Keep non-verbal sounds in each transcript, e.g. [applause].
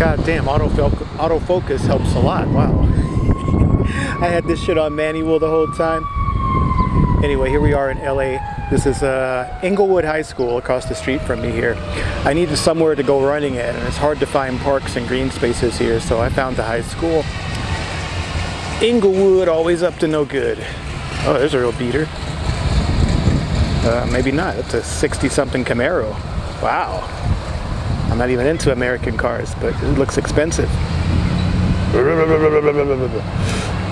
God damn, autofocus, helps a lot. Wow. [laughs] I had this shit on manual the whole time. Anyway, here we are in LA. This is uh, Inglewood High School across the street from me here. I needed somewhere to go running at and it's hard to find parks and green spaces here so I found the high school. Inglewood always up to no good. Oh, there's a real beater. Uh, maybe not. It's a 60 something Camaro. Wow. I'm not even into American cars, but it looks expensive.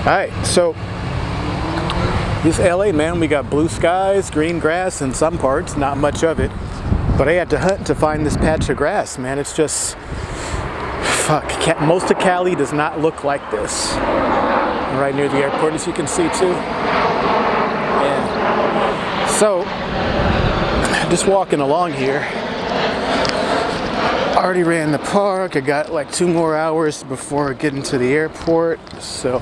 Alright, so this LA, man, we got blue skies, green grass in some parts, not much of it. But I had to hunt to find this patch of grass, man. It's just, fuck, most of Cali does not look like this. Right near the airport, as you can see too. Yeah. So, just walking along here, already ran the park. I got like two more hours before getting to the airport. So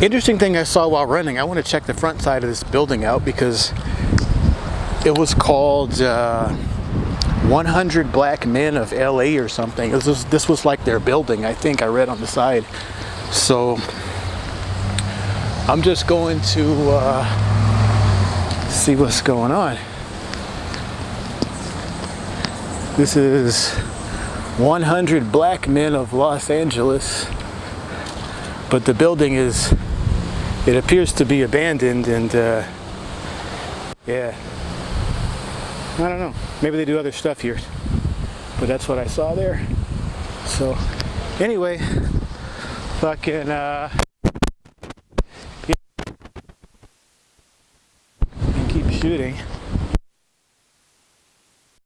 Interesting thing I saw while running, I want to check the front side of this building out because it was called uh, 100 Black Men of LA or something. This was, this was like their building, I think I read on the side. So I'm just going to uh, see what's going on. This is 100 Black Men of Los Angeles, but the building is it appears to be abandoned and uh, yeah. I don't know. Maybe they do other stuff here but that's what I saw there. So anyway fucking uh keep shooting